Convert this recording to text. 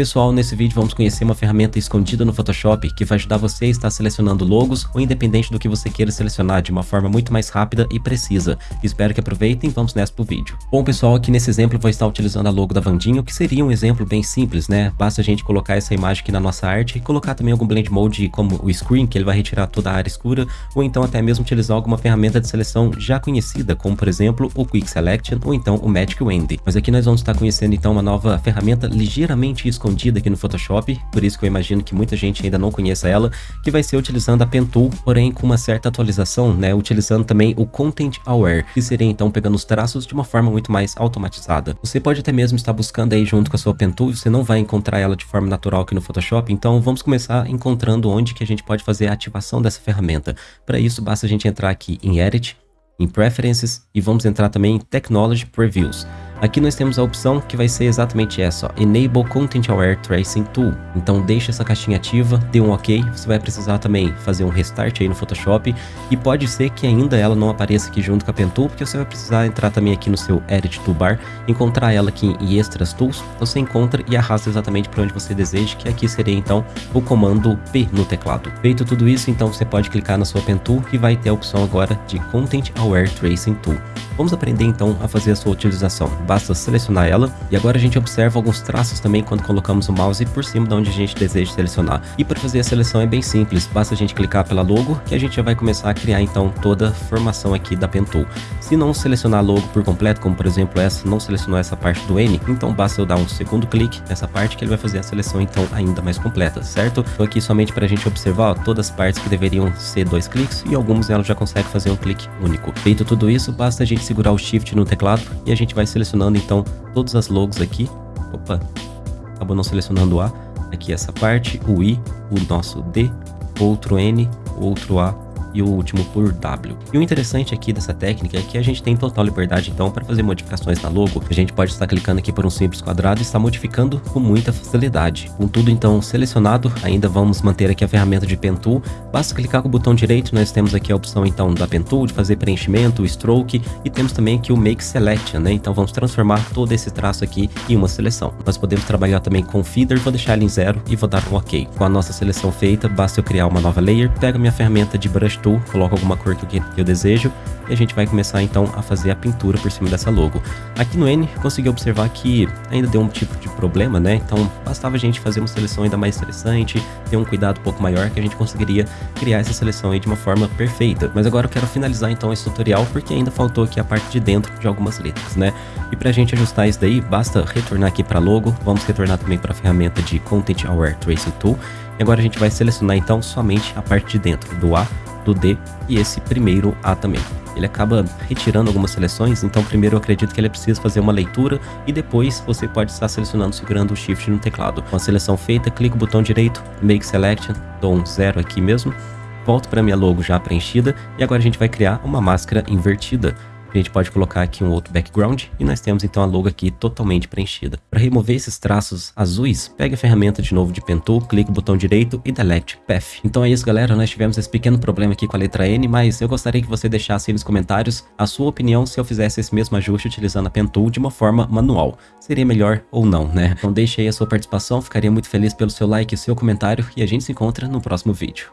Pessoal, nesse vídeo vamos conhecer uma ferramenta escondida no Photoshop que vai ajudar você a estar selecionando logos ou independente do que você queira selecionar de uma forma muito mais rápida e precisa. Espero que aproveitem vamos nessa pro vídeo. Bom pessoal, aqui nesse exemplo vou estar utilizando a logo da Vandinho, que seria um exemplo bem simples, né? Basta a gente colocar essa imagem aqui na nossa arte e colocar também algum blend mode como o screen, que ele vai retirar toda a área escura, ou então até mesmo utilizar alguma ferramenta de seleção já conhecida, como por exemplo o Quick Selection ou então o Magic Wand. Mas aqui nós vamos estar conhecendo então uma nova ferramenta ligeiramente escondida aqui no Photoshop, por isso que eu imagino que muita gente ainda não conheça ela, que vai ser utilizando a Pen Tool, porém com uma certa atualização, né, utilizando também o Content Aware, que seria então pegando os traços de uma forma muito mais automatizada. Você pode até mesmo estar buscando aí junto com a sua Pen Tool, você não vai encontrar ela de forma natural aqui no Photoshop, então vamos começar encontrando onde que a gente pode fazer a ativação dessa ferramenta. Para isso, basta a gente entrar aqui em Edit, em Preferences e vamos entrar também em Technology Previews. Aqui nós temos a opção que vai ser exatamente essa, ó, Enable Content Aware Tracing Tool. Então deixa essa caixinha ativa, dê um OK, você vai precisar também fazer um restart aí no Photoshop e pode ser que ainda ela não apareça aqui junto com a Pen Tool, porque você vai precisar entrar também aqui no seu Edit Toolbar, encontrar ela aqui em Extras Tools, você encontra e arrasta exatamente para onde você deseja, que aqui seria então o comando P no teclado. Feito tudo isso, então você pode clicar na sua Pen Tool e vai ter a opção agora de Content Aware Tracing Tool. Vamos aprender então a fazer a sua utilização basta selecionar ela. E agora a gente observa alguns traços também quando colocamos o mouse por cima de onde a gente deseja selecionar. E para fazer a seleção é bem simples, basta a gente clicar pela logo que a gente já vai começar a criar então toda a formação aqui da Pen Tool. Se não selecionar logo por completo, como por exemplo essa, não selecionou essa parte do N, então basta eu dar um segundo clique nessa parte que ele vai fazer a seleção então ainda mais completa, certo? Estou aqui somente para a gente observar ó, todas as partes que deveriam ser dois cliques e algumas ela já consegue fazer um clique único. Feito tudo isso, basta a gente segurar o Shift no teclado e a gente vai selecionando então todas as logos aqui. Opa, acabou não selecionando o A. Aqui essa parte, o I, o nosso D, outro N, outro A e o último por W. E o interessante aqui dessa técnica é que a gente tem total liberdade então para fazer modificações na logo. A gente pode estar clicando aqui por um simples quadrado e estar modificando com muita facilidade. Com tudo então selecionado, ainda vamos manter aqui a ferramenta de Pen Tool. Basta clicar com o botão direito, nós temos aqui a opção então da Pen Tool de fazer preenchimento, stroke e temos também aqui o Make Selection, né? Então vamos transformar todo esse traço aqui em uma seleção. Nós podemos trabalhar também com Feeder, vou deixar ele em zero e vou dar um OK. Com a nossa seleção feita, basta eu criar uma nova layer, pego minha ferramenta de Brush Tool, coloco alguma cor que eu desejo e a gente vai começar então a fazer a pintura por cima dessa logo. Aqui no N, consegui observar que ainda deu um tipo de problema, né? Então bastava a gente fazer uma seleção ainda mais interessante, ter um cuidado um pouco maior que a gente conseguiria criar essa seleção aí de uma forma perfeita. Mas agora eu quero finalizar então esse tutorial porque ainda faltou aqui a parte de dentro de algumas letras, né? E pra gente ajustar isso daí, basta retornar aqui para logo, vamos retornar também para a ferramenta de Content Aware Tracing Tool. E agora a gente vai selecionar então somente a parte de dentro do A, do D e esse primeiro A também. Ele acaba retirando algumas seleções, então primeiro eu acredito que ele precisa fazer uma leitura e depois você pode estar selecionando segurando o Shift no teclado. Com a seleção feita, clico o botão direito, Make Selection, dou um zero aqui mesmo, volto para minha logo já preenchida e agora a gente vai criar uma máscara invertida. A gente pode colocar aqui um outro background e nós temos então a logo aqui totalmente preenchida. Para remover esses traços azuis, pegue a ferramenta de novo de Pen Tool, clique o botão direito e Delete Path. Então é isso galera, nós tivemos esse pequeno problema aqui com a letra N, mas eu gostaria que você deixasse aí nos comentários a sua opinião se eu fizesse esse mesmo ajuste utilizando a Pen Tool de uma forma manual. Seria melhor ou não, né? Então deixe aí a sua participação, ficaria muito feliz pelo seu like e seu comentário e a gente se encontra no próximo vídeo.